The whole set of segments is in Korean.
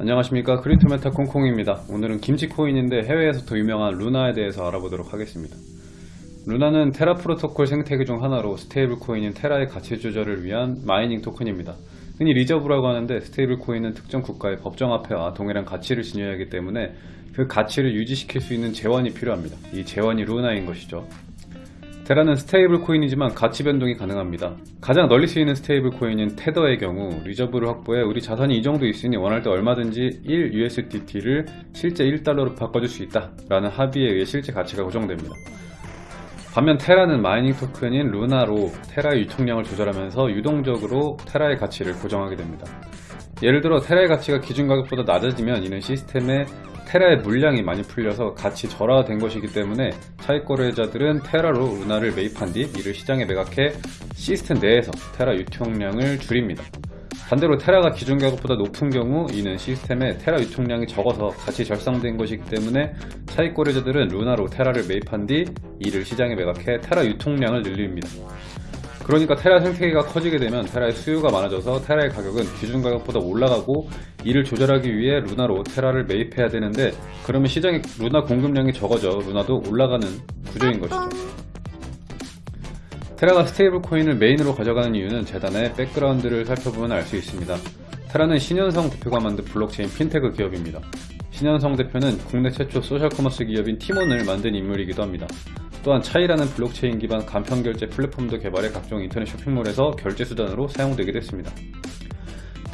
안녕하십니까. 크립토메타 콩콩입니다. 오늘은 김치코인인데 해외에서 더 유명한 루나에 대해서 알아보도록 하겠습니다. 루나는 테라 프로토콜 생태계 중 하나로 stable coin인 테라의 가치 조절을 위한 mining 토큰입니다. 흔히 reserve라고 하는데 stable coin은 특정 국가의 법정 화폐와 동일한 가치를 지녀야 하기 때문에 그 가치를 유지시킬 수 있는 재원이 필요합니다. 이 재원이 루나인 것이죠 테라는 stable coin이지만 가치 변동이 가능합니다. 가장 널리 쓰이는 stable coin인 테더의 경우 reserve를 확보해 우리 자산이 이 정도 있으니 원할 때 얼마든지 1 USDT를 실제 1달러로 바꿔줄 수 있다 라는 합의에 의해 실제 가치가 고정됩니다. 반면 테라는 mining 토큰인 루나로 테라의 유통량을 조절하면서 유동적으로 테라의 가치를 고정하게 됩니다. 예를 들어 테라의 가치가 기준 가격보다 낮아지면 이는 시스템에 테라의 물량이 많이 풀려서 가치 절하된 것이기 때문에 차익 거래자들은 테라로 루나를 매입한 뒤 이를 시장에 매각해 시스템 내에서 테라 유통량을 줄입니다. 반대로 테라가 기준 가격보다 높은 경우 이는 시스템에 테라 유통량이 적어서 가치 절상된 것이기 때문에 차익 거래자들은 루나로 테라를 매입한 뒤 이를 시장에 매각해 테라 유통량을 늘립니다. 그러니까 테라 생태계가 커지게 되면 테라의 수요가 많아져서 테라의 가격은 기준 가격보다 올라가고 이를 조절하기 위해 루나로 테라를 매입해야 되는데 그러면 시장에 루나 공급량이 적어져 루나도 올라가는 구조인 것이죠. 테라가 stable coin을 메인으로 가져가는 이유는 재단의 background를 살펴보면 알 수 있습니다. 테라는 신현성 대표가 만든 블록체인 핀테크 기업입니다. 신현성 대표는 국내 최초 소셜커머스 기업인 티몬을 만든 인물이기도 합니다. 또한 차이라는 블록체인 기반 간편결제 플랫폼도 개발해 각종 인터넷 쇼핑몰에서 결제 수단으로 사용되기도 했습니다.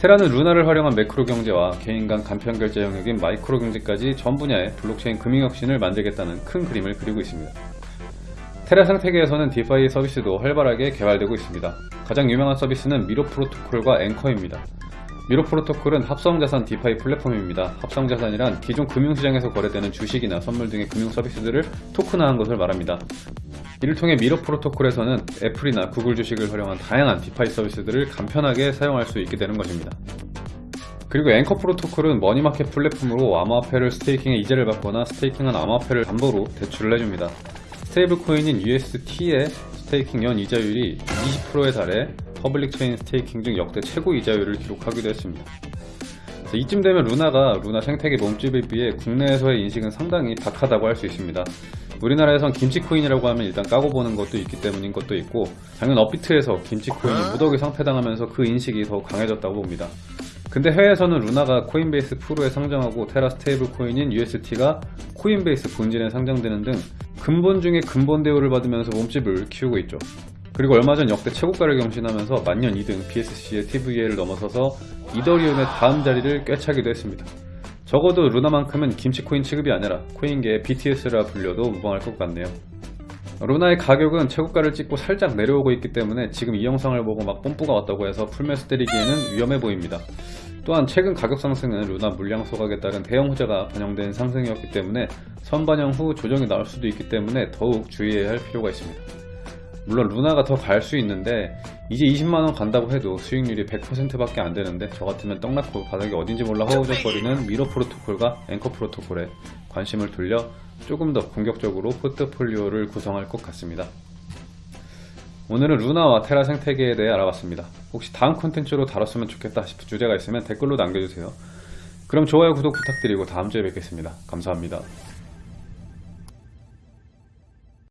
테라는 루나를 활용한 매크로 경제와 개인 간 간편 결제 영역인 마이크로 경제까지 전 분야의 블록체인 금융혁신을 만들겠다는 큰 그림을 그리고 있습니다. 테라 생태계에서는 DeFi 서비스도 활발하게 개발되고 있습니다. 가장 유명한 서비스는 미러 프로토콜과 앵커입니다. 미러 프로토콜은 합성자산 DeFi 플랫폼입니다. 합성자산이란 기존 금융시장에서 거래되는 주식이나 선물 등의 금융 서비스들을 토큰화한 것을 말합니다. 이를 통해 미러 프로토콜에서는 애플이나 구글 주식을 활용한 다양한 DeFi 서비스들을 간편하게 사용할 수 있게 되는 것입니다. 그리고 앵커 프로토콜은 money market 플랫폼으로 암호화폐를 staking해 이자를 받거나 staking한 암호화폐를 담보로 대출을 해줍니다. stable coin인 UST의 staking 연 이자율이 20%에 달해 public chain staking 중 역대 최고 이자율을 기록하기도 했습니다. 이쯤 되면 루나가 루나 생태계 몸집에 비해 국내에서의 인식은 상당히 박하다고 할 수 있습니다. 우리나라에선 김치코인이라고 하면 일단 까고 보는 것도 있기 때문인 것도 있고 작년 업비트에서 김치코인이 무더기 상폐당하면서 그 인식이 더 강해졌다고 봅니다. 근데 해외에서는 루나가 코인베이스 프로에 상장하고 테라 stable coin인 UST가 코인베이스 본진에 상장되는 등 근본 중에 근본 대우를 받으면서 몸집을 키우고 있죠. 그리고 얼마 전 역대 최고가를 경신하면서 만년 2등 BSC의 TVA를 넘어서서 이더리움의 다음 자리를 꿰차기도 했습니다. 적어도 루나만큼은 김치코인 취급이 아니라 코인계의 BTS라 불려도 무방할 것 같네요. 루나의 가격은 최고가를 찍고 살짝 내려오고 있기 때문에 지금 이 영상을 보고 막 뽐뿌가 왔다고 해서 풀매수 때리기에는 위험해 보입니다. 또한 최근 가격 상승은 루나 물량 소각에 따른 대형 호재가 반영된 상승이었기 때문에 선반영 후 조정이 나올 수도 있기 때문에 더욱 주의해야 할 필요가 있습니다. 물론 루나가 더 갈 수 있는데 이제 20만원 간다고 해도 수익률이 100% 밖에 안 되는데 저 같으면 떡락하고 바닥이 어딘지 몰라 허우적거리는 미러 프로토콜과 앵커 프로토콜에 관심을 돌려 조금 더 공격적으로 포트폴리오를 구성할 것 같습니다. 오늘은 루나와 테라 생태계에 대해 알아봤습니다. 혹시 다음 콘텐츠로 다뤘으면 좋겠다 싶은 주제가 있으면 댓글로 남겨주세요. 그럼 좋아요 구독 부탁드리고 다음 주에 뵙겠습니다. 감사합니다.